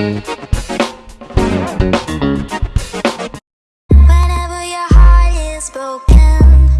Whenever your heart is broken,